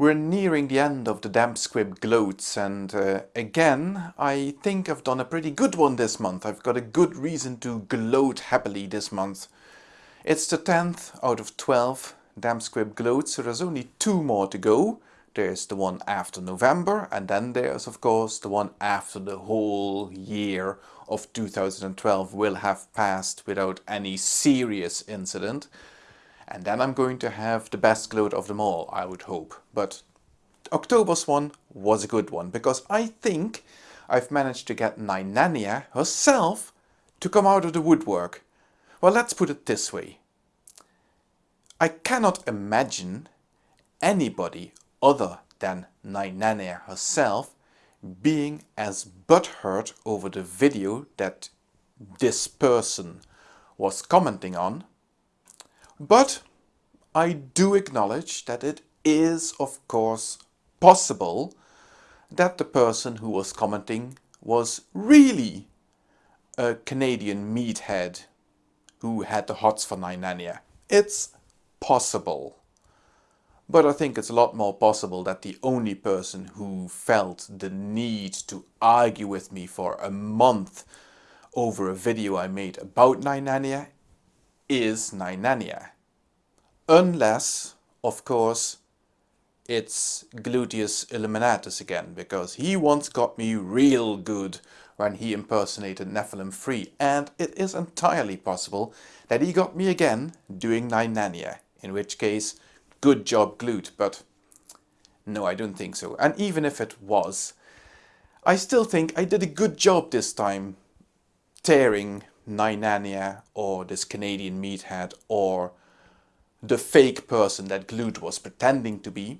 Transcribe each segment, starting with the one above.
We're nearing the end of the damp squib gloats and uh, again I think I've done a pretty good one this month. I've got a good reason to gloat happily this month. It's the 10th out of 12 damp squib gloats so there's only two more to go. There's the one after November and then there's of course the one after the whole year of 2012 will have passed without any serious incident. And then I'm going to have the best gloat of them all, I would hope. But October's one was a good one because I think I've managed to get Nynania herself to come out of the woodwork. Well, let's put it this way. I cannot imagine anybody other than Nynania herself being as butthurt over the video that this person was commenting on but I do acknowledge that it is of course possible that the person who was commenting was really a Canadian meathead who had the hots for Nynania. It's possible. But I think it's a lot more possible that the only person who felt the need to argue with me for a month over a video I made about Nynania is Nynania. Unless, of course, it's Gluteus Illuminatus again, because he once got me real good when he impersonated Nephilim Free, and it is entirely possible that he got me again doing Nynania, in which case, good job Glute, but no, I don't think so. And even if it was, I still think I did a good job this time tearing Nynania or this Canadian meathead or the fake person that Glute was pretending to be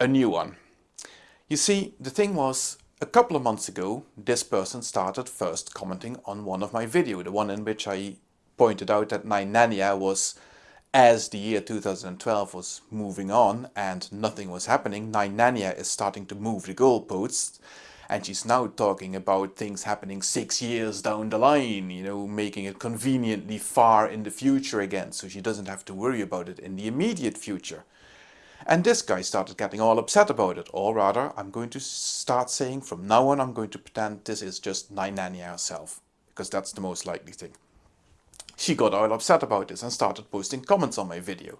a new one. You see, the thing was, a couple of months ago, this person started first commenting on one of my videos, the one in which I pointed out that Nynania was, as the year 2012 was moving on and nothing was happening, Nynania is starting to move the goalposts and she's now talking about things happening six years down the line, you know, making it conveniently far in the future again, so she doesn't have to worry about it in the immediate future. And this guy started getting all upset about it, or rather, I'm going to start saying from now on I'm going to pretend this is just Nynania herself, because that's the most likely thing. She got all upset about this and started posting comments on my video.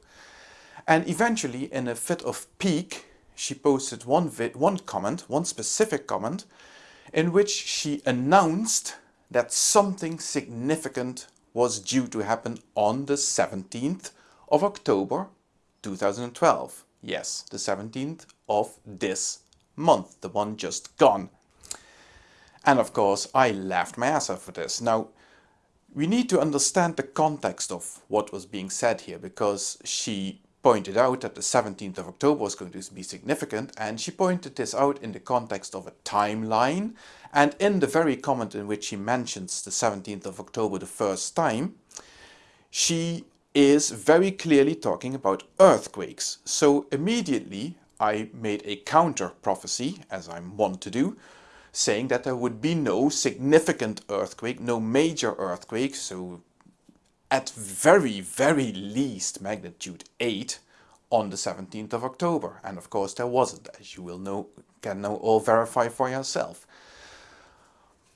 And eventually, in a fit of pique, she posted one, one comment, one specific comment, in which she announced that something significant was due to happen on the 17th of October 2012. Yes, the 17th of this month, the one just gone. And of course, I laughed my ass off for this. Now, we need to understand the context of what was being said here because she pointed out that the 17th of October was going to be significant and she pointed this out in the context of a timeline and in the very comment in which she mentions the 17th of October the first time she is very clearly talking about earthquakes. So immediately I made a counter prophecy, as I'm wont to do, saying that there would be no significant earthquake, no major earthquake, so at very, very least magnitude 8 on the 17th of October. And of course there wasn't, as you will know, can now all verify for yourself.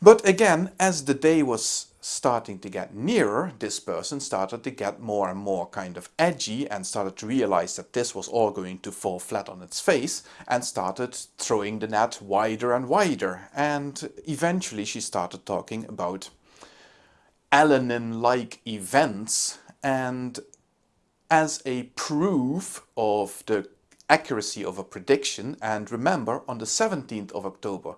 But again, as the day was starting to get nearer, this person started to get more and more kind of edgy and started to realize that this was all going to fall flat on its face and started throwing the net wider and wider. And eventually she started talking about Elenin-like events and as a proof of the accuracy of a prediction and remember on the 17th of October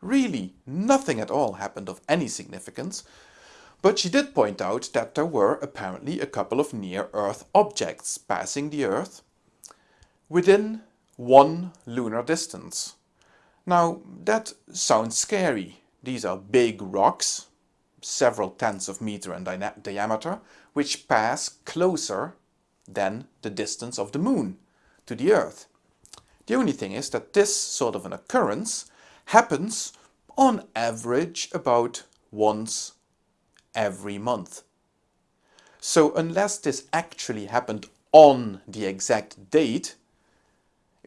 really nothing at all happened of any significance but she did point out that there were apparently a couple of near-Earth objects passing the Earth within one lunar distance. Now that sounds scary. These are big rocks several tenths of meter in di diameter, which pass closer than the distance of the moon to the Earth. The only thing is that this sort of an occurrence happens on average about once every month. So unless this actually happened on the exact date,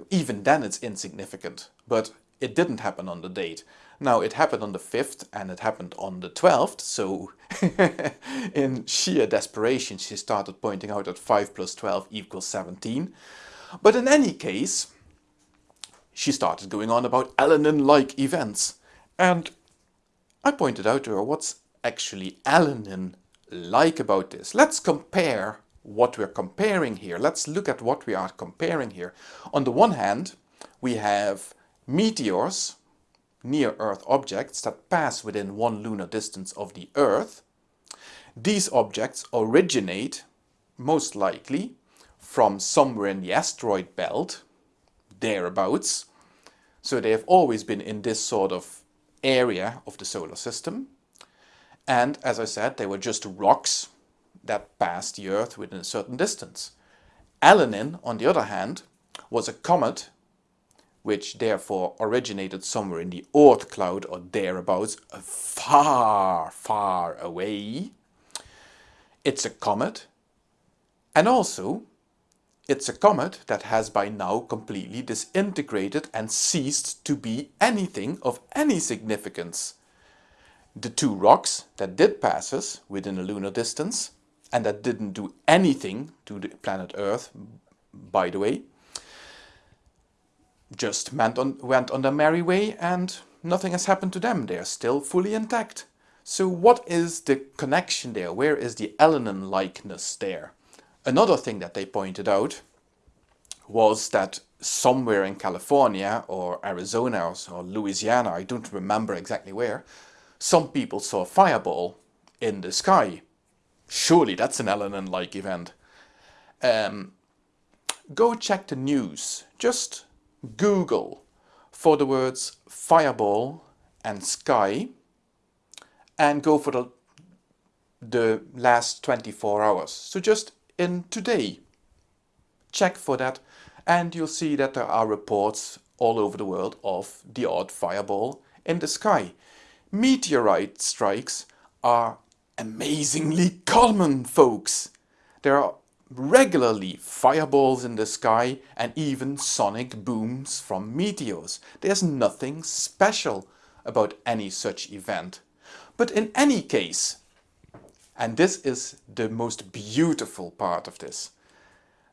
even then it's insignificant. But it didn't happen on the date. Now it happened on the 5th and it happened on the 12th, so in sheer desperation she started pointing out that 5 plus 12 equals 17. But in any case, she started going on about Elenin-like events. And I pointed out to her what's actually Elenin-like about this. Let's compare what we're comparing here. Let's look at what we are comparing here. On the one hand, we have meteors, near-Earth objects that pass within one lunar distance of the Earth. These objects originate, most likely, from somewhere in the asteroid belt, thereabouts. So they have always been in this sort of area of the solar system. And as I said, they were just rocks that passed the Earth within a certain distance. Elenin, on the other hand, was a comet which therefore originated somewhere in the Oort cloud or thereabouts, far, far away. It's a comet, and also it's a comet that has by now completely disintegrated and ceased to be anything of any significance. The two rocks that did pass us within a lunar distance and that didn't do anything to the planet Earth, by the way, just went on, went on their merry way and nothing has happened to them. They are still fully intact. So what is the connection there? Where is the Elenin likeness there? Another thing that they pointed out was that somewhere in California or Arizona or Louisiana, I don't remember exactly where, some people saw a fireball in the sky. Surely that's an Elenin-like event. Um, go check the news. Just Google for the words fireball and sky and go for the, the last 24 hours. So just in today, check for that and you'll see that there are reports all over the world of the odd fireball in the sky. Meteorite strikes are amazingly common, folks. There are regularly fireballs in the sky and even sonic booms from meteors. There's nothing special about any such event. But in any case, and this is the most beautiful part of this,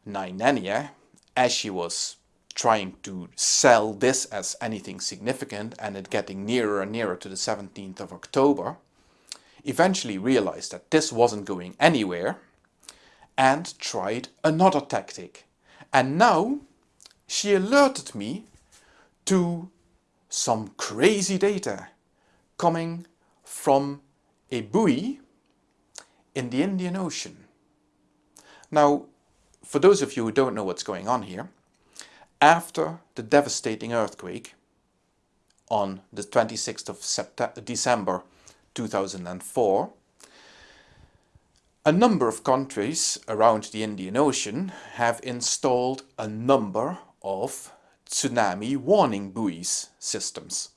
Nainenia, as she was trying to sell this as anything significant and it getting nearer and nearer to the 17th of October, eventually realized that this wasn't going anywhere and tried another tactic. And now she alerted me to some crazy data coming from a buoy in the Indian Ocean. Now, for those of you who don't know what's going on here, after the devastating earthquake on the 26th of September, December 2004, a number of countries around the Indian Ocean have installed a number of tsunami warning buoys systems.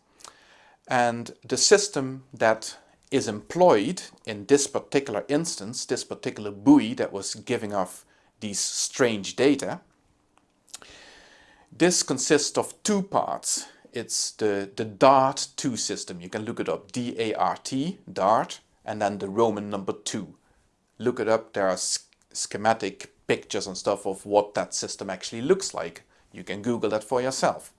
And the system that is employed in this particular instance, this particular buoy that was giving off these strange data, this consists of two parts. It's the, the DART-2 system. You can look it up, D-A-R-T, DART, and then the Roman number 2 look it up. There are schematic pictures and stuff of what that system actually looks like. You can Google that for yourself.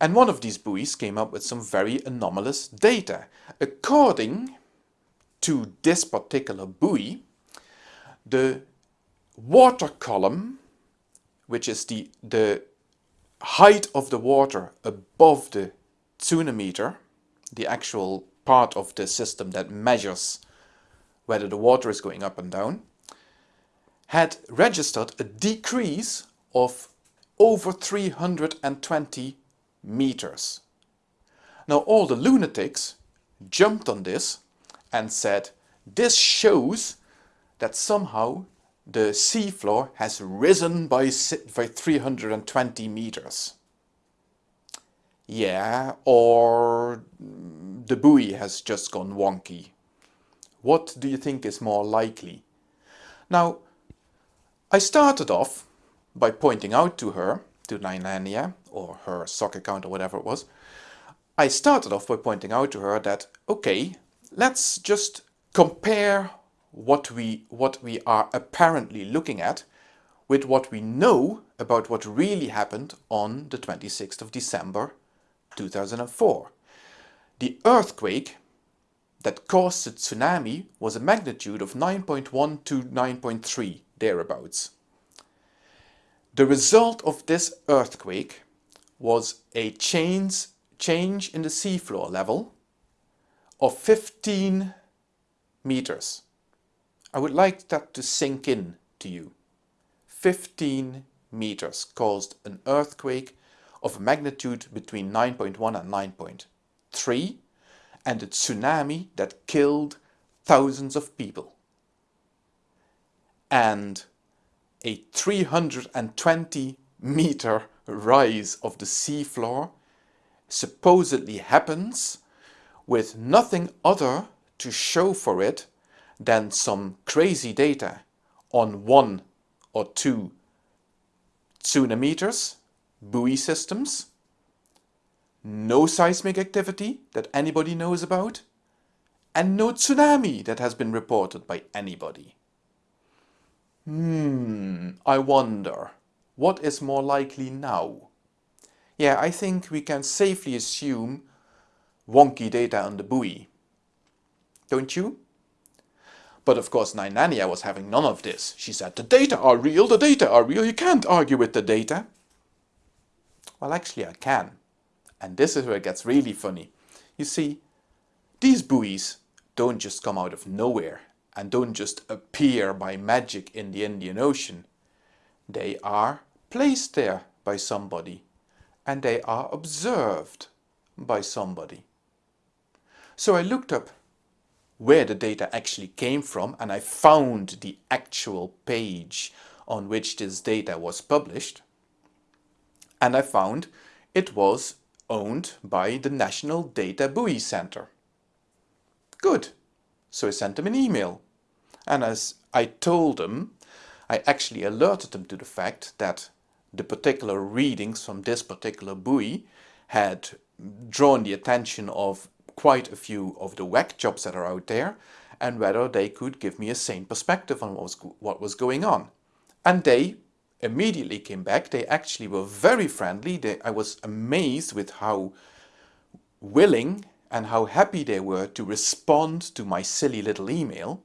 And one of these buoys came up with some very anomalous data. According to this particular buoy, the water column, which is the, the height of the water above the tsunameter, the actual part of the system that measures whether the water is going up and down, had registered a decrease of over 320 meters. Now all the lunatics jumped on this and said, this shows that somehow the seafloor has risen by, by 320 meters. Yeah, or the buoy has just gone wonky. What do you think is more likely? Now, I started off by pointing out to her to Nainania, or her sock account or whatever it was, I started off by pointing out to her that, okay, let's just compare what we, what we are apparently looking at with what we know about what really happened on the 26th of December 2004. The earthquake that caused the tsunami was a magnitude of 9.1 to 9.3 thereabouts. The result of this earthquake was a change, change in the seafloor level of 15 meters. I would like that to sink in to you. 15 meters caused an earthquake of a magnitude between 9.1 and 9.3 and a tsunami that killed thousands of people. And a 320 meter rise of the seafloor supposedly happens with nothing other to show for it than some crazy data on one or two tsunameters, buoy systems, no seismic activity that anybody knows about, and no tsunami that has been reported by anybody. Hmm, I wonder, what is more likely now? Yeah, I think we can safely assume wonky data on the buoy. Don't you? But of course Nainania was having none of this. She said, the data are real, the data are real, you can't argue with the data. Well, actually I can. And this is where it gets really funny. You see, these buoys don't just come out of nowhere and don't just appear by magic in the Indian Ocean. They are placed there by somebody and they are observed by somebody. So I looked up where the data actually came from and I found the actual page on which this data was published and I found it was owned by the National Data Buoy Center. Good. So I sent them an email. And as I told them, I actually alerted them to the fact that the particular readings from this particular buoy had drawn the attention of quite a few of the WEC jobs that are out there and whether they could give me a sane perspective on what was, what was going on. And they immediately came back. They actually were very friendly. They, I was amazed with how willing and how happy they were to respond to my silly little email.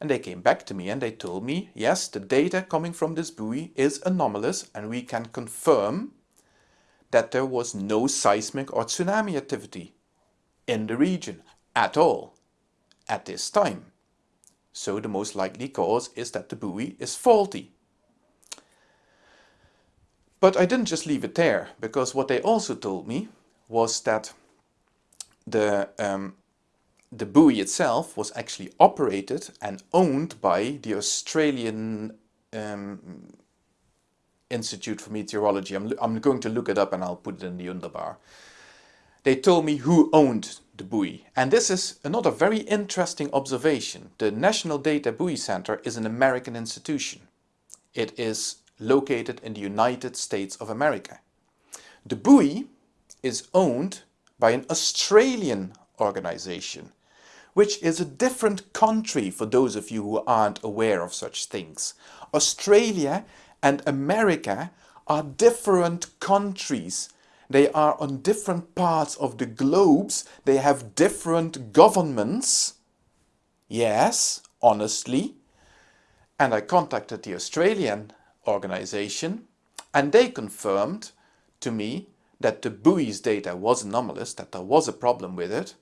And they came back to me and they told me, yes, the data coming from this buoy is anomalous and we can confirm that there was no seismic or tsunami activity in the region at all at this time. So the most likely cause is that the buoy is faulty. But I didn't just leave it there, because what they also told me was that the, um, the buoy itself was actually operated and owned by the Australian um, Institute for Meteorology. I'm, I'm going to look it up and I'll put it in the underbar. They told me who owned the buoy. And this is another very interesting observation. The National Data Buoy Center is an American institution. It is located in the United States of America. The buoy is owned by an Australian organization, which is a different country for those of you who aren't aware of such things. Australia and America are different countries. They are on different parts of the globes. They have different governments. Yes, honestly. And I contacted the Australian organization and they confirmed to me that the buoy's data was anomalous, that there was a problem with it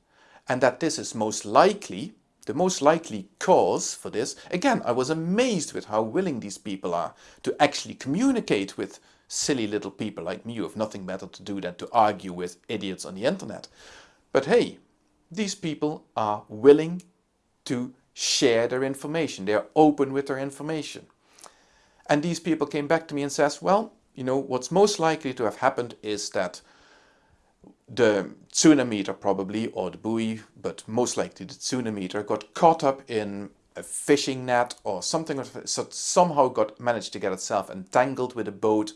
and that this is most likely, the most likely cause for this. Again, I was amazed with how willing these people are to actually communicate with silly little people like me who have nothing better to do than to argue with idiots on the internet. But hey, these people are willing to share their information. They are open with their information. And these people came back to me and says, well, you know, what's most likely to have happened is that the tsunameter probably, or the buoy, but most likely the tsunameter got caught up in a fishing net or something so somehow got managed to get itself entangled with a boat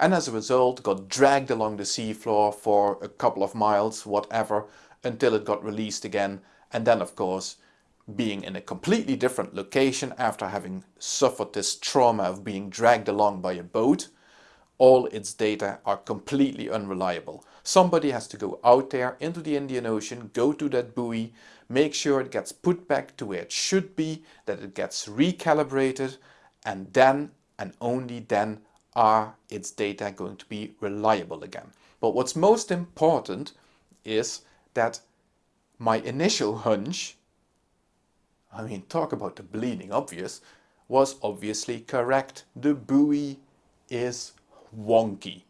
and as a result got dragged along the seafloor for a couple of miles whatever until it got released again. And then of course being in a completely different location after having suffered this trauma of being dragged along by a boat all its data are completely unreliable. Somebody has to go out there into the Indian Ocean, go to that buoy, make sure it gets put back to where it should be, that it gets recalibrated, and then and only then are its data going to be reliable again. But what's most important is that my initial hunch, I mean talk about the bleeding obvious, was obviously correct. The buoy is wonky.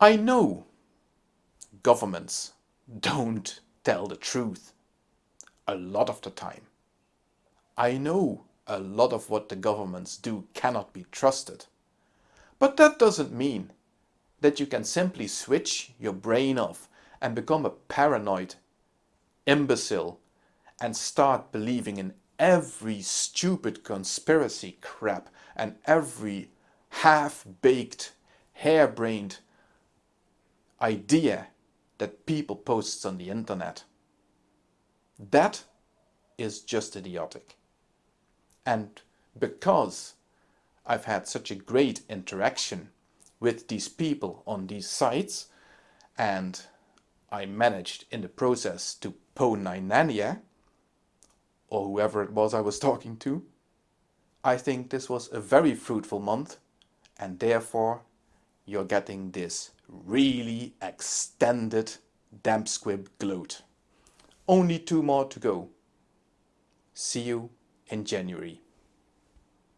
I know governments don't tell the truth a lot of the time. I know a lot of what the governments do cannot be trusted. But that doesn't mean that you can simply switch your brain off and become a paranoid imbecile and start believing in every stupid conspiracy crap and every half-baked, harebrained idea that people post on the internet. That is just idiotic. And because I've had such a great interaction with these people on these sites and I managed in the process to pwn or whoever it was I was talking to, I think this was a very fruitful month and therefore you're getting this really extended damp squib gloat. Only two more to go. See you in January.